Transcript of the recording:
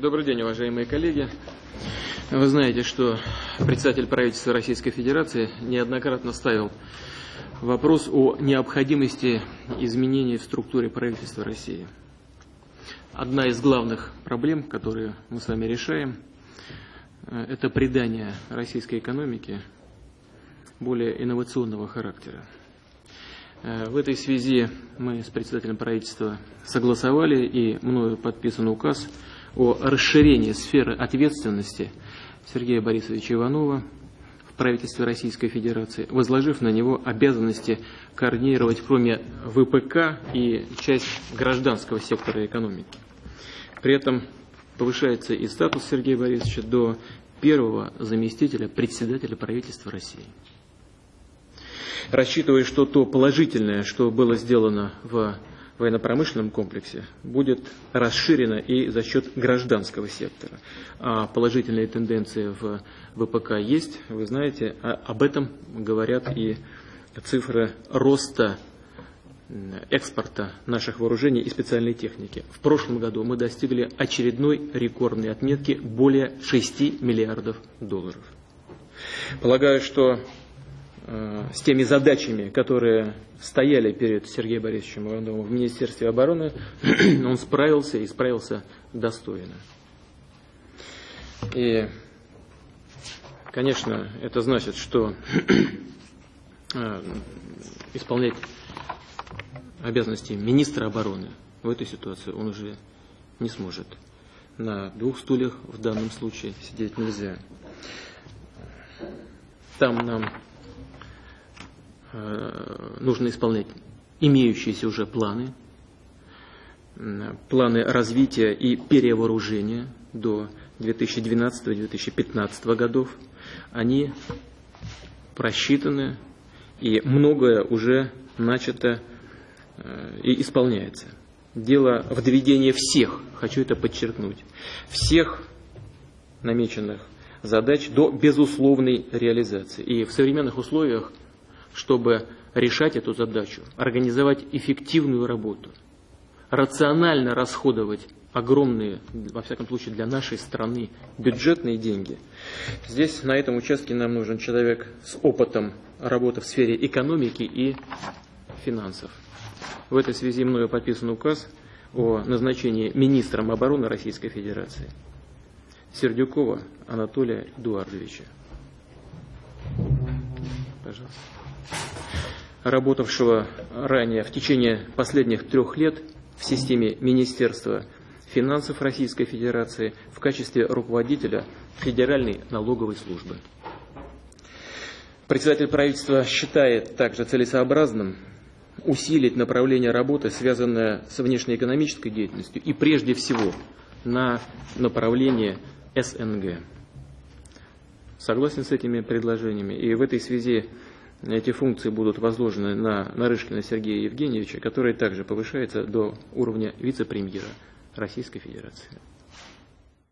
Добрый день, уважаемые коллеги. Вы знаете, что председатель правительства Российской Федерации неоднократно ставил вопрос о необходимости изменений в структуре правительства России. Одна из главных проблем, которые мы с вами решаем, э, это придание российской экономике более инновационного характера. Э, в этой связи мы с председателем правительства согласовали и мною подписан указ о расширении сферы ответственности Сергея Борисовича Иванова в правительстве Российской Федерации, возложив на него обязанности координировать кроме ВПК и часть гражданского сектора экономики. При этом повышается и статус Сергея Борисовича до первого заместителя председателя правительства России. Рассчитывая, что то положительное, что было сделано в военно-промышленном комплексе будет расширена и за счет гражданского сектора. А положительные тенденции в ВПК есть, вы знаете, а об этом говорят и цифры роста экспорта наших вооружений и специальной техники. В прошлом году мы достигли очередной рекордной отметки более 6 миллиардов долларов. Полагаю, что с теми задачами, которые стояли перед Сергеем Борисовичем Ивановым в Министерстве обороны, он справился и справился достойно. И, конечно, это значит, что э, исполнять обязанности министра обороны в этой ситуации он уже не сможет. На двух стульях в данном случае сидеть нельзя. Там нам Э, нужно исполнять имеющиеся уже планы, планы развития и перевооружения до 2012-2015 годов. Они просчитаны, и многое уже начато э, и исполняется. Дело в доведении всех, хочу это подчеркнуть, всех намеченных задач до безусловной реализации. И в современных условиях чтобы решать эту задачу, организовать эффективную работу, рационально расходовать огромные, во всяком случае для нашей страны, бюджетные деньги. Здесь, на этом участке, нам нужен человек с опытом работы в сфере экономики и финансов. В этой связи мною подписан указ о назначении министром обороны Российской Федерации Сердюкова Анатолия Эдуардовича. Пожалуйста работавшего ранее в течение последних трех лет в системе Министерства финансов Российской Федерации в качестве руководителя Федеральной налоговой службы. Председатель правительства считает также целесообразным усилить направление работы, связанное с внешнеэкономической деятельностью, и прежде всего на направление СНГ. Согласен с этими предложениями. И в этой связи эти функции будут возложены на Нарышкина Сергея Евгеньевича, который также повышается до уровня вице-премьера Российской Федерации.